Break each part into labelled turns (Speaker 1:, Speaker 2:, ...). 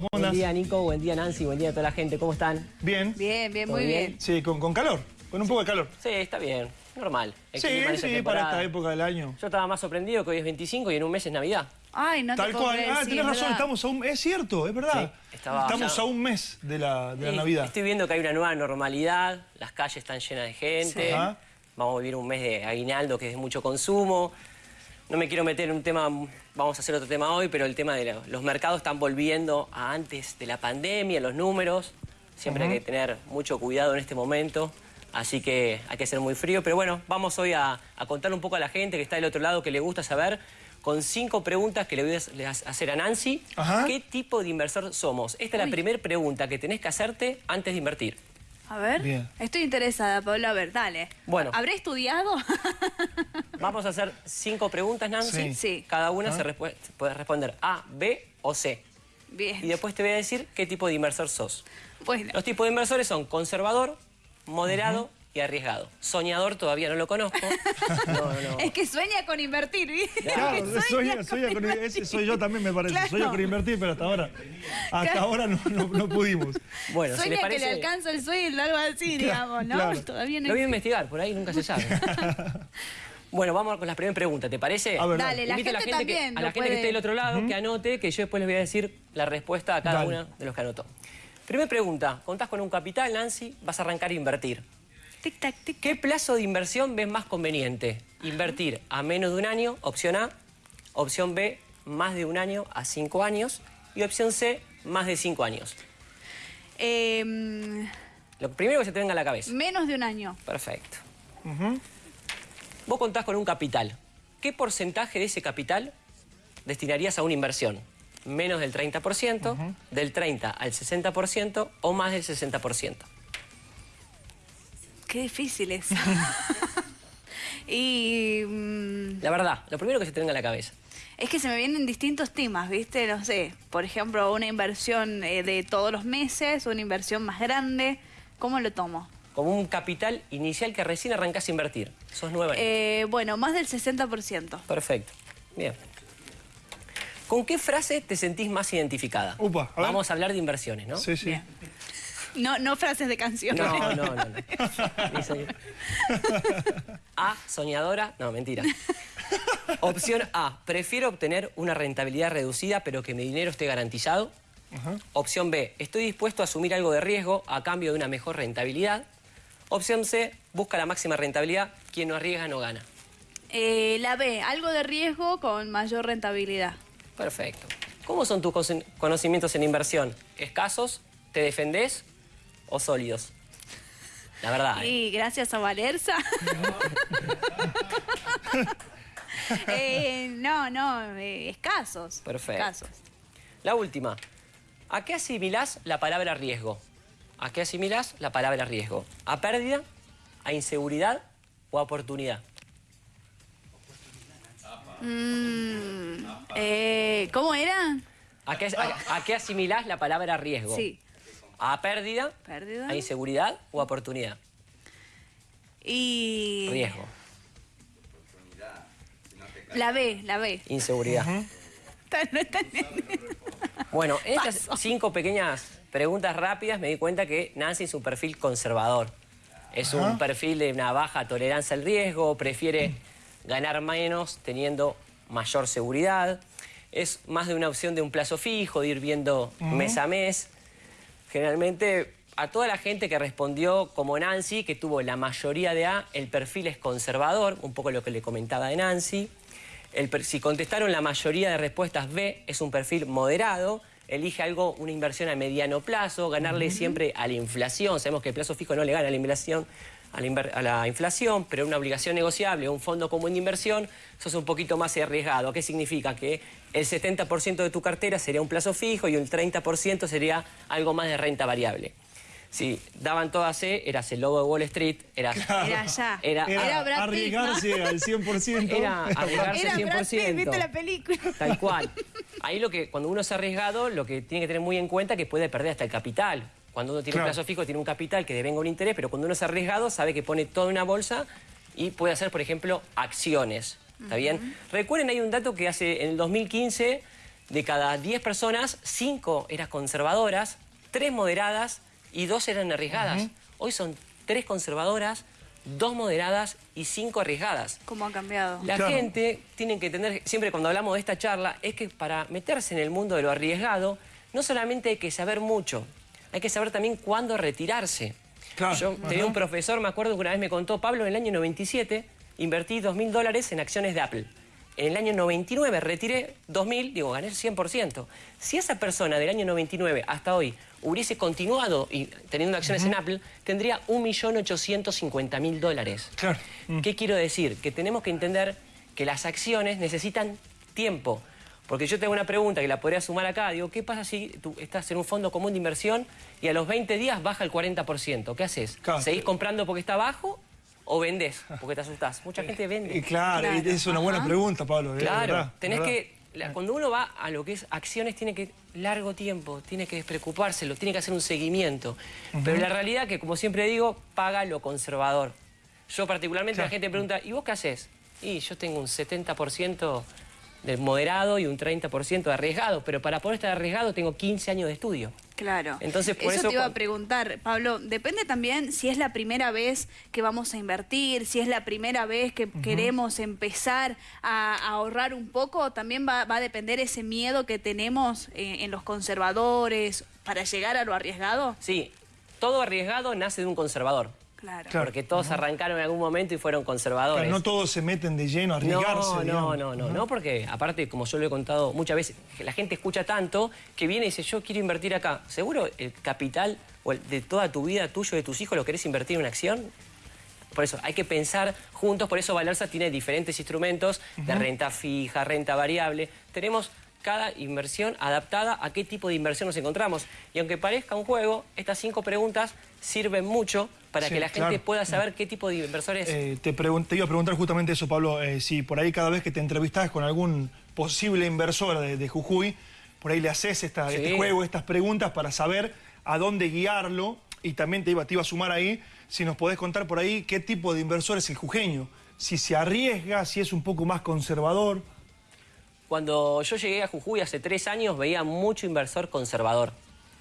Speaker 1: ¿Cómo
Speaker 2: Buen día, Nico. Buen día, Nancy. Buen día a toda la gente. ¿Cómo están?
Speaker 1: Bien.
Speaker 3: Bien, bien,
Speaker 2: ¿Todo
Speaker 3: muy
Speaker 2: bien?
Speaker 3: bien.
Speaker 1: Sí, con, con calor, con un poco de calor.
Speaker 2: Sí, está bien. Normal. El
Speaker 1: Sí, sí, para esta época del año.
Speaker 2: Yo estaba más sorprendido que hoy es 25 y en un mes es Navidad.
Speaker 3: Ay, no
Speaker 1: Tal
Speaker 3: te
Speaker 1: cual. Ah,
Speaker 3: sí,
Speaker 1: tenés
Speaker 3: es
Speaker 1: razón, estamos a un... Es cierto, es verdad.
Speaker 2: Sí, estaba
Speaker 1: estamos
Speaker 2: ya-
Speaker 1: a un mes de la, de la Navidad.
Speaker 2: Estoy viendo que hay una nueva normalidad, las calles están llenas de gente. Vamos a vivir un mes de aguinaldo que es de mucho consumo. No me quiero meter en un tema, vamos a hacer otro tema hoy, pero el tema de los mercados están volviendo a antes de la pandemia, los números. Siempre hay que tener mucho cuidado en este momento, así que hay que ser muy frío. Pero bueno, vamos hoy a, a contar un poco a la gente que está del otro lado, que le gusta saber, con cinco preguntas que le voy a hacer a Nancy,
Speaker 1: Ajá.
Speaker 2: ¿qué tipo de inversor somos? Esta es la primera pregunta que tenés que hacerte antes de invertir.
Speaker 3: A ver,
Speaker 1: Bien.
Speaker 3: estoy interesada, Pablo. A ver, dale.
Speaker 2: Bueno.
Speaker 3: ¿Habré estudiado?
Speaker 2: Vamos a hacer cinco preguntas, Nancy.
Speaker 1: Sí.
Speaker 3: Sí.
Speaker 2: Cada una se puede responder A, B o C.
Speaker 3: Bien.
Speaker 2: Y después te voy a decir qué tipo de inversor sos.
Speaker 3: Bueno,
Speaker 2: Los tipos de inversores son conservador, moderado y arriesgado. Soñador todavía no lo conozco. No, no.
Speaker 3: es que sueña con invertir, ¿viste?
Speaker 1: Claro,
Speaker 3: sueña con
Speaker 1: con-
Speaker 3: invertir.
Speaker 1: ese soy yo también me parece.
Speaker 3: Claro.
Speaker 1: Soy yo con invertir, pero hasta ahora, hasta ahora no, no- no pudimos.
Speaker 2: Bueno, si
Speaker 3: Sueña que le alcanza el sueldo, algo así, digamos, ¿no?
Speaker 1: claro.
Speaker 3: Todavía no
Speaker 2: lo voy a investigar, por ahí nunca se sabe. bueno, vamos con la primera pregunta, ¿te parece?
Speaker 1: A ver,
Speaker 3: Dale, la
Speaker 2: a
Speaker 3: gente,
Speaker 2: que, a la gente que esté del otro lado que anote, que yo después les voy a decir la respuesta a cada
Speaker 1: Dale.
Speaker 2: uno de los que anotó. Primera pregunta, contás con un capital, Nancy, vas a arrancar a invertir.
Speaker 3: Tic, tac, tic.
Speaker 2: ¿Qué plazo de inversión ves más conveniente? Invertir a menos de un año, opción A. Opción B, más de un año a cinco años. Y opción C, más de cinco años.
Speaker 3: Eh,
Speaker 2: Lo primero que se te venga a la cabeza.
Speaker 3: menos de un año.
Speaker 2: Perfecto. Vos contás con un capital. ¿Qué porcentaje de ese capital destinarías a una inversión? Menos del 30%, del 30 al 60% o más del 60%.
Speaker 3: Qué difícil es. y mm,
Speaker 2: La verdad, lo primero que se te venga a la cabeza.
Speaker 3: es que se me vienen distintos temas, ¿viste? No sé, por ejemplo, una inversión eh, de todos los meses, una inversión más grande. ¿Cómo lo tomo?
Speaker 2: Como un capital inicial que recién arrancás a invertir. Sos nueva.
Speaker 3: Eh, bueno, más del 60%.
Speaker 2: Perfecto. Bien. ¿Con qué frase te sentís más identificada?
Speaker 1: Upa, a ver.
Speaker 2: Vamos a hablar de inversiones, ¿no?
Speaker 1: Sí, sí.
Speaker 3: Bien. No, no frases de canciones.
Speaker 2: No, no, no. A, soñadora. No, mentira. Opción A, prefiero obtener una rentabilidad reducida pero que mi dinero esté garantizado. Opción B, estoy dispuesto a asumir algo de riesgo a cambio de una mejor rentabilidad. Opción C, busca la máxima rentabilidad. Quien no arriesga no gana.
Speaker 3: Eh, la B, algo de riesgo con mayor rentabilidad.
Speaker 2: Perfecto. ¿Cómo son tus conocimientos en inversión? ¿Escasos? ¿Te defendés? ¿O sólidos? La verdad. ¿eh?
Speaker 3: Y gracias a Valerza. Eh, no, no, eh, escasos.
Speaker 2: Perfecto.
Speaker 3: Escasos.
Speaker 2: La última. ¿A qué asimilás la palabra riesgo? ¿A qué asimilás la palabra riesgo? ¿A pérdida? ¿A inseguridad? ¿O a oportunidad?
Speaker 3: Mm, eh, ¿Cómo era?
Speaker 2: ¿A qué, a- a qué asimilás la palabra riesgo?
Speaker 3: Sí.
Speaker 2: ¿A pérdida?
Speaker 3: Pérdida.
Speaker 2: ¿A inseguridad? ¿O a oportunidad?
Speaker 3: Y.
Speaker 2: Riesgo.
Speaker 3: La B, la B.
Speaker 2: Inseguridad. Bueno, en estas
Speaker 3: Paso.
Speaker 2: cinco pequeñas preguntas rápidas me di cuenta que Nancy es un perfil conservador. Es un perfil de una baja tolerancia al riesgo, prefiere ganar menos teniendo mayor seguridad. Es más de una opción de un plazo fijo, de ir viendo mes a mes. Generalmente, a toda la gente que respondió como Nancy, que tuvo la mayoría de A, el perfil es conservador, un poco lo que le comentaba de Nancy. El si contestaron la mayoría de respuestas B, es un perfil moderado. Elige algo, una inversión a mediano plazo, ganarle siempre a la inflación. Sabemos que el plazo fijo no le gana a la inflación, a la, inver- a la inflación, pero una obligación negociable, un fondo común de inversión, sos un poquito más arriesgado. ¿Qué significa? Que el 70% de tu cartera sería un plazo fijo y el 30% sería algo más de renta variable. Si daban todas C, eras el lobo de Wall Street, eras...
Speaker 3: Era allá.
Speaker 2: Era-
Speaker 3: Era
Speaker 1: Era
Speaker 3: Brad Pitt, ¿no?
Speaker 1: arriesgarse al 100%.
Speaker 2: Era arriesgarse
Speaker 3: Era Brad
Speaker 2: 100%.
Speaker 3: Pitt, ¿viste la película?
Speaker 2: Tal cual. Ahí lo que, cuando uno es arriesgado, lo que tiene que tener muy en cuenta es que puede perder hasta el capital. Cuando uno tiene
Speaker 1: Claro.
Speaker 2: un plazo fijo, tiene un capital que devenga un interés, pero cuando uno es arriesgado, sabe que pone todo en una bolsa y puede hacer, por ejemplo, acciones. ¿Está bien? Recuerden, hay un dato que hace en el 2015 de cada 10 personas, 5 eran conservadoras, 3 moderadas y 2 eran arriesgadas. Hoy son 3 conservadoras, 2 moderadas y 5 arriesgadas.
Speaker 3: ¿Cómo ha cambiado?
Speaker 2: La
Speaker 1: Claro.
Speaker 2: gente tiene que entender, siempre cuando hablamos de esta charla, es que para meterse en el mundo de lo arriesgado, no solamente hay que saber mucho, hay que saber también cuándo retirarse.
Speaker 1: Claro,
Speaker 2: Yo tenía un profesor, me acuerdo que una vez me contó, Pablo, en el año 97 invertí 2.000 dólares en acciones de Apple. En el año 99 retiré 2.000, digo, gané el 100%. Si esa persona del año 99 hasta hoy hubiese continuado y teniendo acciones en Apple, tendría 1.850.000 dólares.
Speaker 1: Claro.
Speaker 2: ¿Qué quiero decir? Que tenemos que entender que las acciones necesitan tiempo. Porque yo tengo una pregunta que la podría sumar acá. Digo, ¿qué pasa si tú estás en un fondo común de inversión y a los 20 días baja el 40%? ¿Qué haces?
Speaker 1: Claro.
Speaker 2: ¿Seguís comprando porque está bajo o vendés porque te asustás? Mucha gente
Speaker 1: Y
Speaker 2: vende.
Speaker 1: claro,
Speaker 3: Claro,
Speaker 1: es una buena
Speaker 3: ajá.
Speaker 1: pregunta, Pablo. eh,
Speaker 2: Claro,
Speaker 1: verdad,
Speaker 2: tenés
Speaker 1: verdad.
Speaker 2: que... cuando uno va a lo que es acciones, tiene que largo tiempo, tiene que despreocupárselo, tiene que hacer un seguimiento. Pero la realidad que, como siempre digo, paga lo conservador. Yo particularmente,
Speaker 1: Claro.
Speaker 2: la gente pregunta, ¿y vos qué haces? Y yo tengo un 70% de moderado y un 30% de arriesgado, pero para poder estar arriesgado tengo 15 años de estudio.
Speaker 3: Claro.
Speaker 2: Entonces, por
Speaker 3: eso,
Speaker 2: eso
Speaker 3: te iba a preguntar, Pablo. Depende también si es la primera vez que vamos a invertir, si es la primera vez que queremos empezar a, a ahorrar un poco. También va, va a depender ese miedo que tenemos eh, en los conservadores para llegar a lo arriesgado.
Speaker 2: Sí, todo arriesgado nace de un conservador.
Speaker 3: Claro.
Speaker 1: Claro.
Speaker 2: Porque todos arrancaron en algún momento y fueron conservadores.
Speaker 1: Claro, no todos se meten de lleno a arriesgarse.
Speaker 2: No, no, no, no, no, porque aparte, como yo lo he contado muchas veces, la gente escucha tanto que viene y dice, yo quiero invertir acá. ¿Seguro el capital o el de toda tu vida, tuyo, de tus hijos, lo querés invertir en una acción? Por eso hay que pensar juntos, por eso Valerza tiene diferentes instrumentos de renta fija, renta variable. Tenemos cada inversión adaptada a qué tipo de inversión nos encontramos. Y aunque parezca un juego, estas cinco preguntas sirven mucho para
Speaker 1: Sí,
Speaker 2: que la gente
Speaker 1: claro.
Speaker 2: pueda saber qué tipo de inversores
Speaker 1: Eh, te, iba a preguntar justamente eso, Pablo, eh, si por ahí cada vez que te entrevistás con algún posible inversor de, de Jujuy, por ahí le haces esta-
Speaker 2: Sí.
Speaker 1: este juego, estas preguntas para saber a dónde guiarlo y también te iba, te iba a sumar ahí, si nos podés contar por ahí qué tipo de inversor es el jujeño, si se arriesga, si es un poco más conservador.
Speaker 2: Cuando yo llegué a Jujuy hace tres años veía mucho inversor conservador.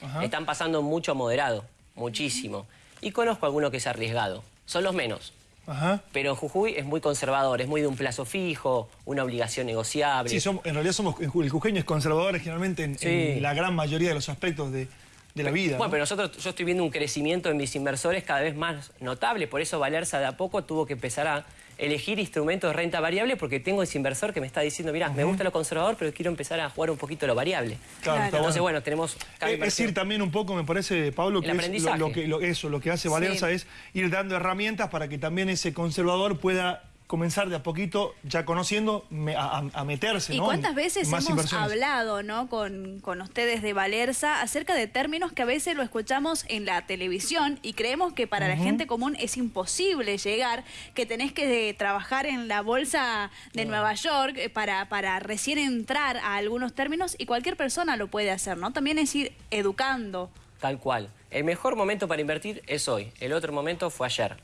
Speaker 1: Ajá.
Speaker 2: Están pasando mucho moderado, muchísimo. Y conozco alguno que es arriesgado. Son los menos.
Speaker 1: Ajá.
Speaker 2: Pero Jujuy es muy conservador, es muy de un plazo fijo, una obligación negociable.
Speaker 1: Sí, somos- en realidad somos, el jujeño es conservador generalmente en,
Speaker 2: Sí.
Speaker 1: en la gran mayoría de los aspectos de, de la vida.
Speaker 2: Bueno,
Speaker 1: ¿no?
Speaker 2: pero nosotros, yo estoy viendo un crecimiento en mis inversores cada vez más notable, por eso Valerza de a poco tuvo que empezar a elegir instrumentos de renta variable porque tengo ese inversor que me está diciendo, mira, me gusta lo conservador, pero quiero empezar a jugar un poquito lo variable.
Speaker 1: Claro,
Speaker 2: Entonces,
Speaker 1: bueno.
Speaker 2: bueno, tenemos cada
Speaker 1: Eh, Es
Speaker 2: inversión.
Speaker 1: ir también un poco, me parece, Pablo, que es lo, que, lo- eso, lo que hace Valerza
Speaker 3: Sí.
Speaker 1: es ir dando herramientas para que también ese conservador pueda comenzar de a poquito, ya conociendo, me- a, a- a meterse,
Speaker 3: ¿Y
Speaker 1: ¿no?
Speaker 3: cuántas veces
Speaker 1: más
Speaker 3: hemos hablado ¿no? con, con ustedes de Valerza acerca de términos que a veces lo escuchamos en la televisión y creemos que para la gente común es imposible llegar, que tenés que eh, trabajar en la bolsa de Nueva York eh, para, para recién entrar a algunos términos y cualquier persona lo puede hacer, ¿no? También es ir educando.
Speaker 2: Tal cual. El mejor momento para invertir es hoy. El otro momento fue ayer.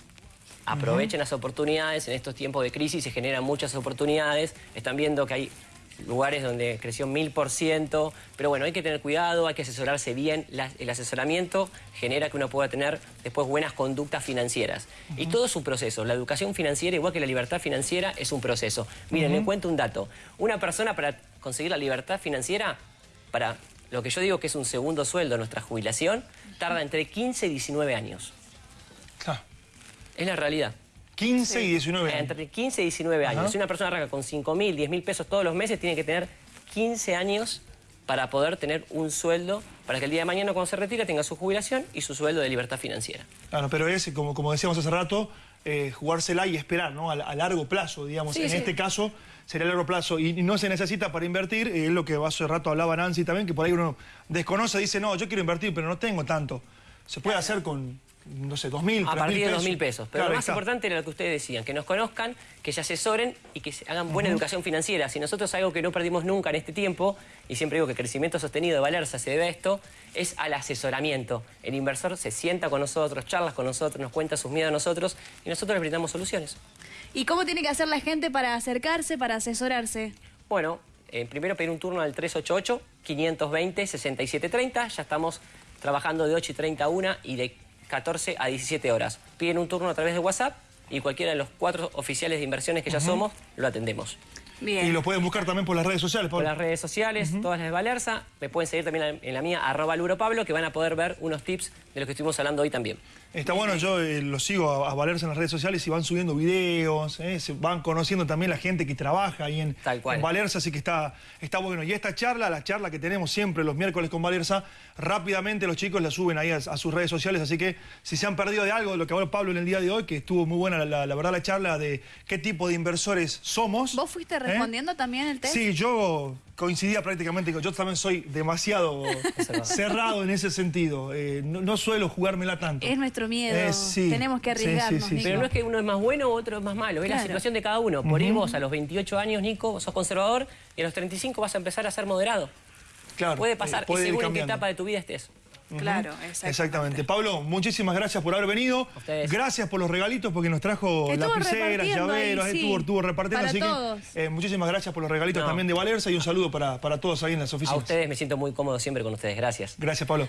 Speaker 2: Aprovechen las oportunidades. En estos tiempos de crisis se generan muchas oportunidades. Están viendo que hay lugares donde creció mil por ciento. Pero bueno, hay que tener cuidado, hay que asesorarse bien. La- el asesoramiento genera que uno pueda tener después buenas conductas financieras. Y todo es un proceso. La educación financiera, igual que la libertad financiera, es un proceso. Miren, les cuento un dato. Una persona para conseguir la libertad financiera, para lo que yo digo que es un segundo sueldo, nuestra jubilación, tarda entre 15 y 19 años.
Speaker 1: Claro.
Speaker 2: Es la realidad.
Speaker 1: 15 y 19
Speaker 2: Eh,
Speaker 1: años.
Speaker 2: Entre 15 y 19 años.
Speaker 1: Ajá.
Speaker 2: Si una persona arranca con 5 mil, 10 mil pesos todos los meses, tiene que tener 15 años para poder tener un sueldo, para que el día de mañana cuando se retire tenga su jubilación y su sueldo de libertad financiera.
Speaker 1: Claro, pero es, como, como decíamos hace rato, eh, jugársela y esperar, ¿no? A, a largo plazo, digamos.
Speaker 2: Sí,
Speaker 1: en
Speaker 2: sí.
Speaker 1: este caso sería a largo plazo. Y, y no se necesita para invertir, eh, es lo que hace rato hablaba Nancy también, que por ahí uno desconoce, dice, no, yo quiero invertir, pero no tengo tanto. Se puede hacer con, no sé, dos mil,
Speaker 2: A
Speaker 1: tres
Speaker 2: partir de
Speaker 1: pesos.
Speaker 2: 2 mil pesos. Pero
Speaker 1: Claro,
Speaker 2: lo más
Speaker 1: está.
Speaker 2: importante era lo que ustedes decían, que nos conozcan, que se asesoren y que se hagan buena educación financiera. Si nosotros algo que no perdimos nunca en este tiempo, y siempre digo que el crecimiento sostenido de Valerza se debe a esto, es al asesoramiento. El inversor se sienta con nosotros, charlas con nosotros, nos cuenta sus miedos a nosotros y nosotros le brindamos soluciones.
Speaker 3: ¿Y cómo tiene que hacer la gente para acercarse, para asesorarse?
Speaker 2: Bueno, eh, primero pedir un turno al 388-520-6730. Ya estamos trabajando de 8 y 30 a 1 y de 14 a 17 horas. Piden un turno a través de WhatsApp y cualquiera de los cuatro oficiales de inversiones que ya somos, lo atendemos.
Speaker 3: Bien.
Speaker 1: Y lo pueden buscar también por las redes sociales,
Speaker 2: Por
Speaker 1: Pablo.
Speaker 2: las redes sociales, todas las de Valerza. Me pueden seguir también en la mía, arroba Luro Pablo, que van a poder ver unos tips de los que estuvimos hablando hoy también.
Speaker 1: Está bueno, yo eh, lo sigo a, a Valerse en las redes sociales y van subiendo videos, eh, se van conociendo también la gente que trabaja ahí en,
Speaker 2: Tal cual.
Speaker 1: en Valerza, así que está, está bueno. Y esta charla, la charla que tenemos siempre los miércoles con Valerza, rápidamente los chicos la suben ahí a, a sus redes sociales, así que si se han perdido de algo de lo que habló Pablo en el día de hoy, que estuvo muy buena la, la- la verdad la charla de qué tipo de inversores somos.
Speaker 3: ¿Vos fuiste
Speaker 1: ¿eh?
Speaker 3: Respondiendo también el test?
Speaker 1: Sí, yo coincidía prácticamente, con- yo también soy demasiado cerrado en ese sentido, eh, no, no suelo jugármela tanto.
Speaker 3: Es nuestro miedo.
Speaker 1: Eh, sí.
Speaker 3: Tenemos que
Speaker 1: Sí, sí,
Speaker 3: arriesgarnos,
Speaker 1: sí,
Speaker 3: Nico.
Speaker 2: Pero no es que uno es más bueno o otro es más malo, es la
Speaker 3: Claro.
Speaker 2: situación de cada uno. Por ahí vos a los 28 años, Nico, sos conservador y a los 35 vas a empezar a ser moderado.
Speaker 1: Claro,
Speaker 2: Puede
Speaker 1: eh,
Speaker 2: pasar,
Speaker 1: puede
Speaker 2: y
Speaker 1: ir
Speaker 2: según en qué etapa de tu vida estés.
Speaker 3: Claro, exactamente.
Speaker 1: Exactamente. Pablo, muchísimas gracias por haber venido.
Speaker 2: A ustedes.
Speaker 1: Gracias por los regalitos porque nos trajo lapiceras,
Speaker 3: ahí,
Speaker 1: llaveros,
Speaker 3: sí.
Speaker 1: estuvo, estuvo repartiendo.
Speaker 3: Para
Speaker 1: así
Speaker 3: todos.
Speaker 1: que eh, muchísimas gracias por los regalitos
Speaker 2: No.
Speaker 1: también de Valerza y un saludo para, para todos ahí en las
Speaker 2: A
Speaker 1: oficinas.
Speaker 2: ustedes me siento muy cómodo siempre con ustedes. Gracias.
Speaker 1: Gracias, Pablo.